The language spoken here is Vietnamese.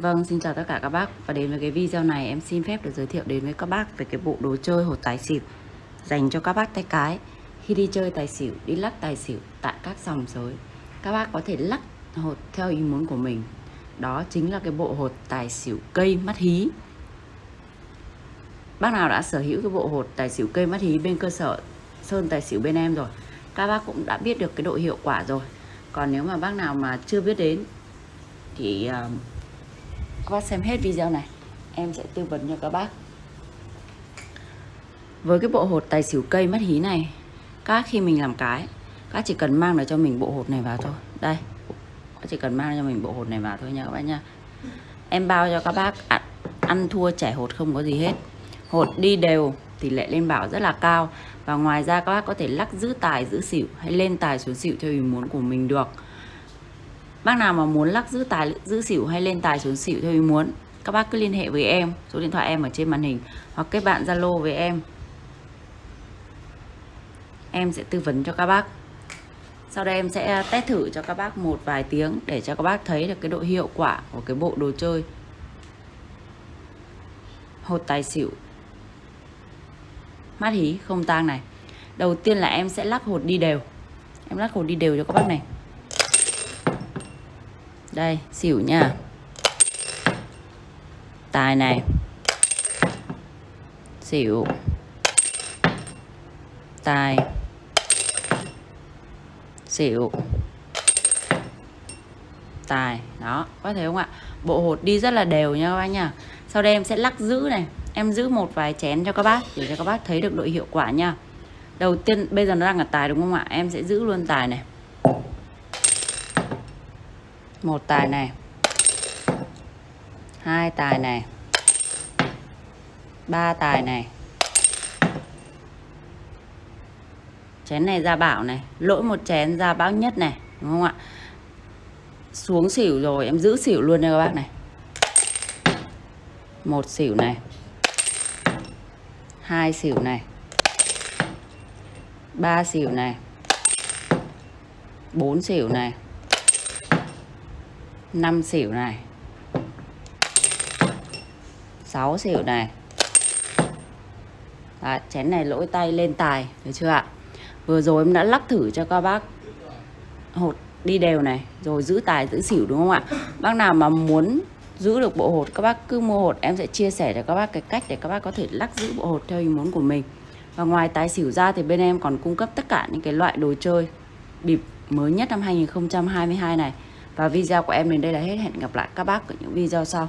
Vâng, xin chào tất cả các bác. Và đến với cái video này em xin phép được giới thiệu đến với các bác về cái bộ đồ chơi hột tài xỉu Dành cho các bác tay cái. Khi đi chơi tài xỉu, đi lắc tài xỉu tại các sòng sới Các bác có thể lắc hột theo ý muốn của mình. Đó chính là cái bộ hột tài xỉu cây mắt hí. Bác nào đã sở hữu cái bộ hột tài xỉu cây mắt hí bên cơ sở Sơn tài xỉu bên em rồi Các bác cũng đã biết được cái độ hiệu quả rồi. Còn nếu mà bác nào mà chưa biết đến Thì uh, các bác xem hết video này em sẽ tư vấn cho các bác. Với cái bộ hột tài xỉu cây mắt hí này các khi mình làm cái các chỉ cần mang được cho mình bộ hột này vào thôi. Đây các chỉ cần mang cho mình bộ hột này vào thôi nha các bác nha. Em bao cho các bác ăn, ăn thua trẻ hột không có gì hết. Hột đi đều tỷ lệ lên bảo rất là cao. Và ngoài ra các bác có thể lắc giữ tài giữ xỉu hay lên tài xuống xỉu theo ý muốn của mình được. Bác nào mà muốn lắc giữ tài, giữ xỉu hay lên tài xuống xỉu theo ý muốn. Các bác cứ liên hệ với em, Số điện thoại em ở trên màn hình, Hoặc kết bạn Zalo với em. Em sẽ tư vấn cho các bác. Sau đây em sẽ à, test thử cho các bác một vài tiếng Để cho các bác thấy được cái độ hiệu quả của cái bộ đồ chơi. Hột tài xỉu. Mắt hí, không tang này. Đầu tiên là em sẽ lắc hột đi đều. Em lắc hột đi đều cho các bác này đây, xỉu nha. Tài này. Xỉu. Tài. Xỉu. Tài, đó, có thể không ạ? Bộ hột đi rất là đều nha các bác nha. Sau đây em sẽ lắc giữ này. Em giữ một vài chén cho các bác để cho các bác thấy được độ hiệu quả nha. Đầu tiên, bây giờ nó đang ở tài đúng không ạ? Em sẽ giữ luôn tài này một tài này. Hai tài này. Ba tài này. Chén này ra bảo này. Lỗi một chén ra bão nhất này, đúng không ạ? Xuống xỉu rồi, em giữ xỉu luôn đây các bác này. Một xỉu này. Hai xỉu này. Ba xỉu này. Bốn xỉu này. 5 xỉu này. 6 xỉu này. Đấy, chén này lỗi tay lên tài được chưa ạ? Vừa rồi em đã lắc thử cho các bác hột đi đều này rồi giữ tài giữ xỉu đúng không ạ? Bác nào mà muốn giữ được bộ hột các bác cứ mua hột em sẽ chia sẻ cho các bác cái cách để các bác có thể lắc giữ bộ hột theo ý muốn của mình. Và ngoài tài xỉu ra thì bên em còn cung cấp tất cả những cái loại đồ chơi bịp mới nhất năm 2022 này và video của em đến đây là hết. Hẹn gặp lại các bác ở những video sau.